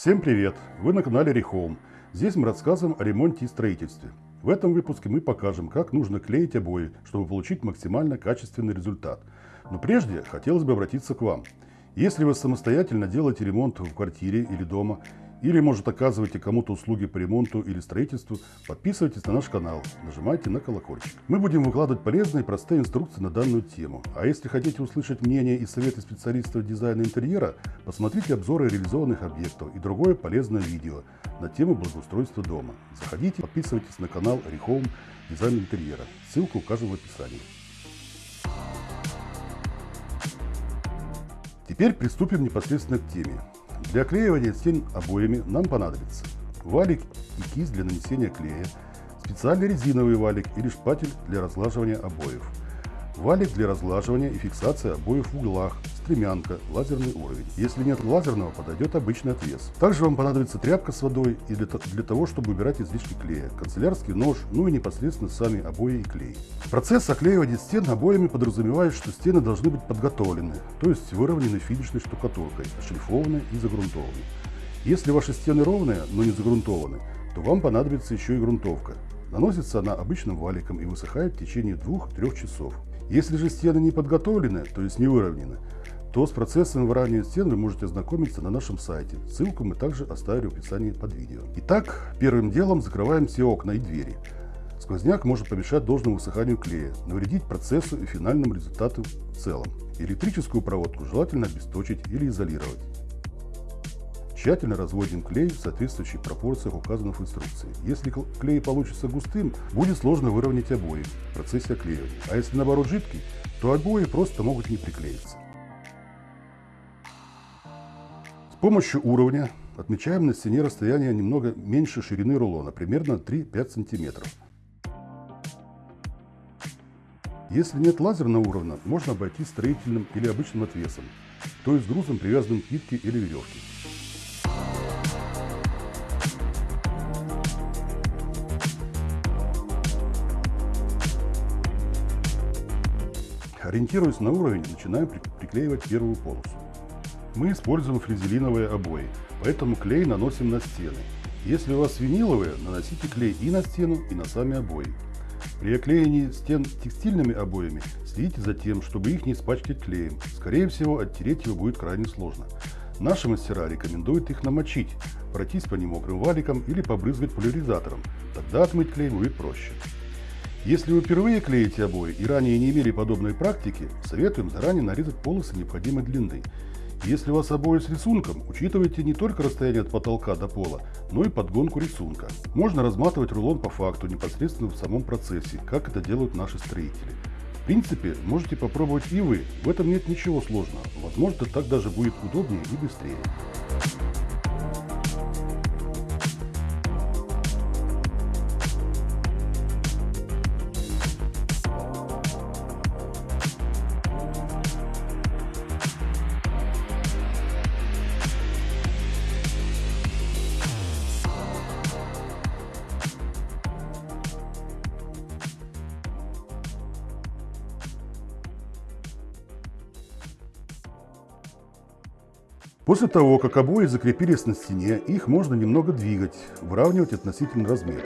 Всем привет! Вы на канале Rehome. Здесь мы рассказываем о ремонте и строительстве. В этом выпуске мы покажем, как нужно клеить обои, чтобы получить максимально качественный результат. Но прежде хотелось бы обратиться к вам. Если вы самостоятельно делаете ремонт в квартире или дома, или, может, оказываете кому-то услуги по ремонту или строительству, подписывайтесь на наш канал, нажимайте на колокольчик. Мы будем выкладывать полезные и простые инструкции на данную тему. А если хотите услышать мнение и советы специалистов дизайна интерьера, посмотрите обзоры реализованных объектов и другое полезное видео на тему благоустройства дома. Заходите, подписывайтесь на канал Rehome Дизайн интерьера. Ссылка указана в описании. Теперь приступим непосредственно к теме. Для оклеивания стен обоями. Нам понадобится валик и кисть для нанесения клея, специальный резиновый валик или шпатель для разглаживания обоев, валик для разглаживания и фиксации обоев в углах, стремянка, лазерный уровень. Если нет лазерного, подойдет обычный отвес. Также вам понадобится тряпка с водой и для, для того, чтобы убирать излишки клея, канцелярский нож, ну и непосредственно сами обои и клей. Процесс оклеивания стен обоями подразумевает, что стены должны быть подготовлены, то есть выровнены финишной штукатуркой, шлифованы и загрунтованы. Если ваши стены ровные, но не загрунтованы, то вам понадобится еще и грунтовка. Наносится она обычным валиком и высыхает в течение 2-3 часов. Если же стены не подготовлены, то есть не выровнены, то с процессом выравнивания стен вы можете ознакомиться на нашем сайте. Ссылку мы также оставили в описании под видео. Итак, первым делом закрываем все окна и двери. Сквозняк может помешать должному высыханию клея, навредить процессу и финальному результату в целом. Электрическую проводку желательно обесточить или изолировать. Тщательно разводим клей в соответствующих пропорциях, указанных в инструкции. Если клей получится густым, будет сложно выровнять обои в процессе оклеивания. А если наоборот жидкий, то обои просто могут не приклеиться. Помощью уровня отмечаем на стене расстояние немного меньше ширины рулона, примерно 3-5 см. Если нет лазерного уровня, можно обойтись строительным или обычным отвесом, то есть грузом, привязанным к нитке или веревке. Ориентируясь на уровень, начинаем приклеивать первую полосу. Мы используем флизелиновые обои, поэтому клей наносим на стены. Если у вас виниловые, наносите клей и на стену, и на сами обои. При оклеении стен текстильными обоями следите за тем, чтобы их не испачкать клеем. Скорее всего, оттереть его будет крайне сложно. Наши мастера рекомендуют их намочить, пройтись по ним мокрым валиком или побрызгать поляризатором. Тогда отмыть клей будет проще. Если вы впервые клеите обои и ранее не имели подобной практики, советуем заранее нарезать полосы необходимой длины. Если вас обои с рисунком, учитывайте не только расстояние от потолка до пола, но и подгонку рисунка. Можно разматывать рулон по факту непосредственно в самом процессе, как это делают наши строители. В принципе, можете попробовать и вы, в этом нет ничего сложного. Возможно, так даже будет удобнее и быстрее. После того, как обои закрепились на стене, их можно немного двигать, выравнивать относительно разметки.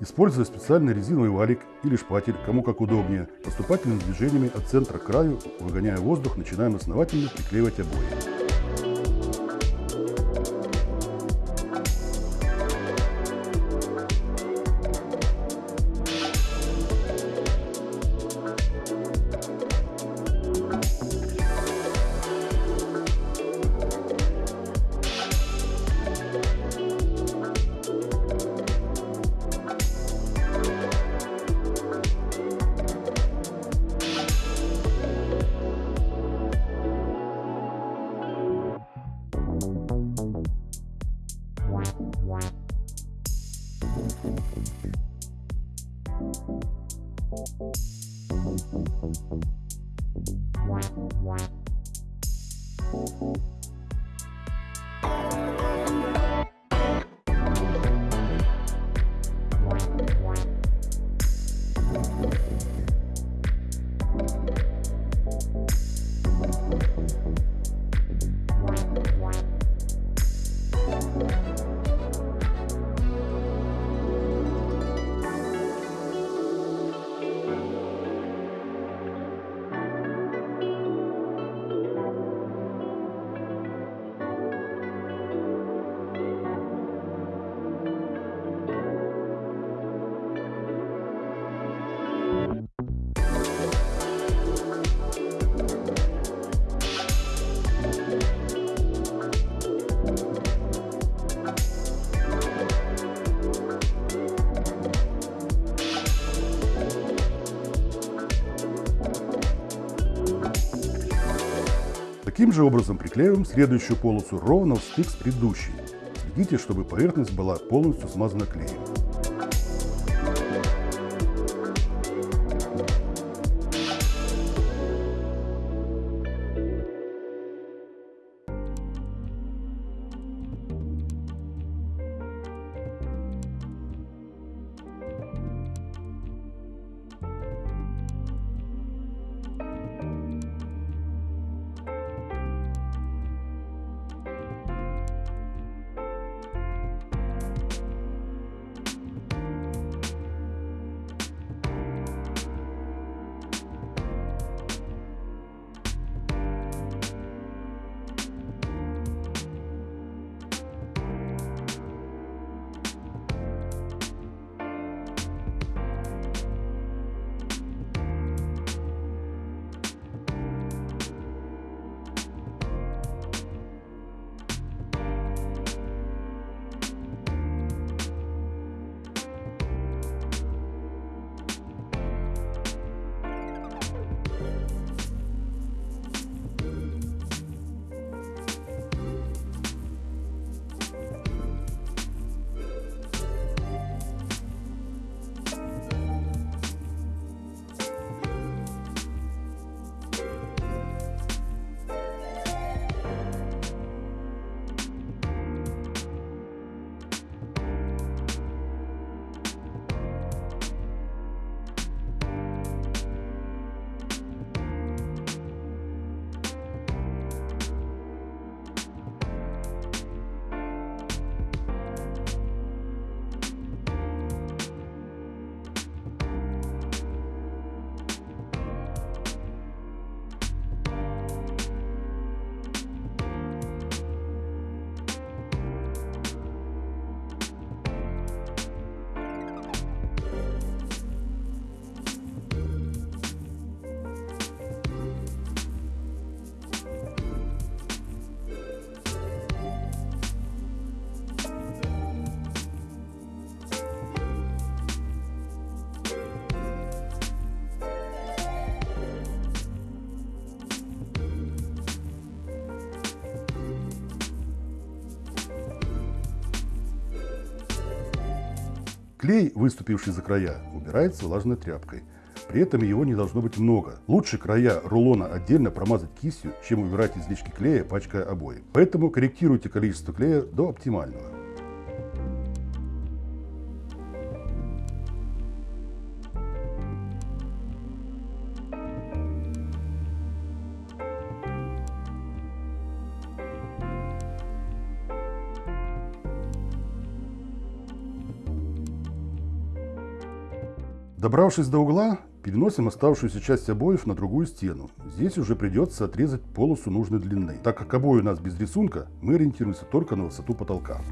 Используя специальный резиновый валик или шпатель, кому как удобнее, поступательными движениями от центра к краю, выгоняя воздух, начинаем основательно приклеивать обои. Таким же образом приклеиваем следующую полосу ровно в стык с предыдущей. Следите, чтобы поверхность была полностью смазана клеем. Клей, выступивший за края, убирается влажной тряпкой. При этом его не должно быть много. Лучше края рулона отдельно промазать кистью, чем убирать излишки клея, пачкая обои. Поэтому корректируйте количество клея до оптимального. Добравшись до угла, переносим оставшуюся часть обоев на другую стену. Здесь уже придется отрезать полосу нужной длины. Так как обои у нас без рисунка, мы ориентируемся только на высоту потолка.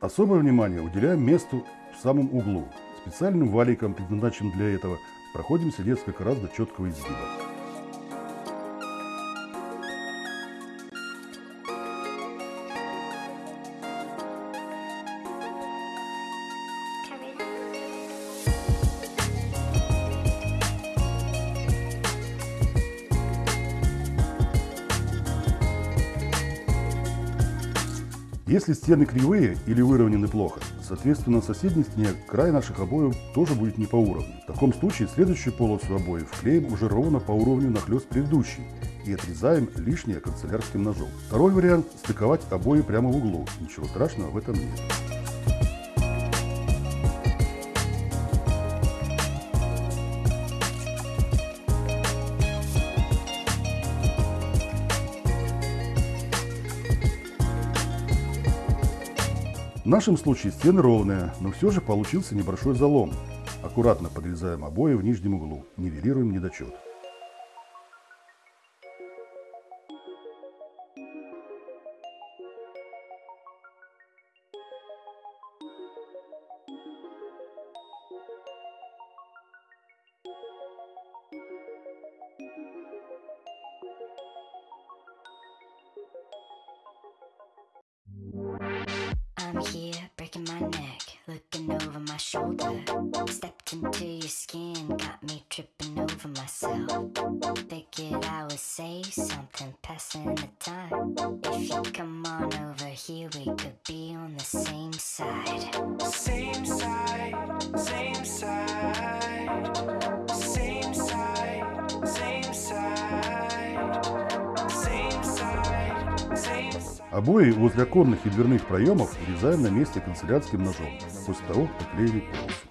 Особое внимание уделяем месту в самом углу. Специальным валиком, предназначенным для этого, проходимся несколько раз до четкого изгиба. Если стены кривые или выровнены плохо, соответственно, соседней стене край наших обоев тоже будет не по уровню. В таком случае следующую полосу обоев клеим уже ровно по уровню нахлест предыдущий и отрезаем лишнее канцелярским ножом. Второй вариант – стыковать обои прямо в углу. Ничего страшного в этом нет. Нашем случае стены ровные, но все же получился небольшой залом. Аккуратно подрезаем обои в нижнем углу, нивелируем недочет. Tripping over myself. Figured I would say something, passing the time. If you come on over here, we could be on the same side. Same side, same side, same side, same side, same side, same side. Обои возле оконных и дверных проемов врезаем на месте канцелярским ножом, после того, как поклеили полосу.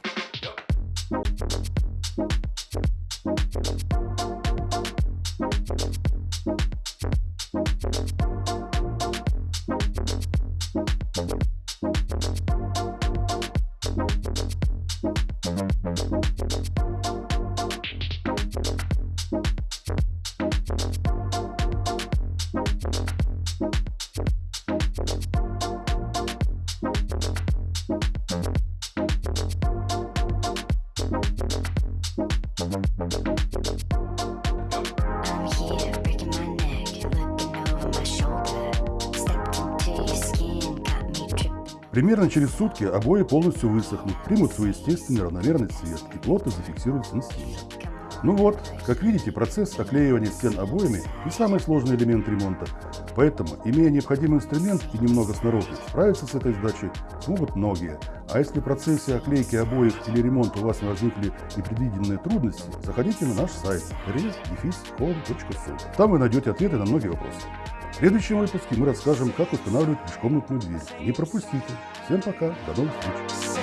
Примерно через сутки обои полностью высохнут, примут свой естественный равномерный цвет и плотно зафиксируются на стене. Ну вот, как видите, процесс оклеивания стен обоями не самый сложный элемент ремонта, поэтому, имея необходимый инструмент и немного сноровки, справиться с этой задачей смогут многие. А если в процессе оклейки обоев или ремонта у вас не возникли непредвиденные трудности, заходите на наш сайт res-home.su. Там вы найдете ответы на многие вопросы. Следующем выпуске мы расскажем, как устанавливать межкомнатную дверь. Не пропустите. Всем пока, до новых встреч.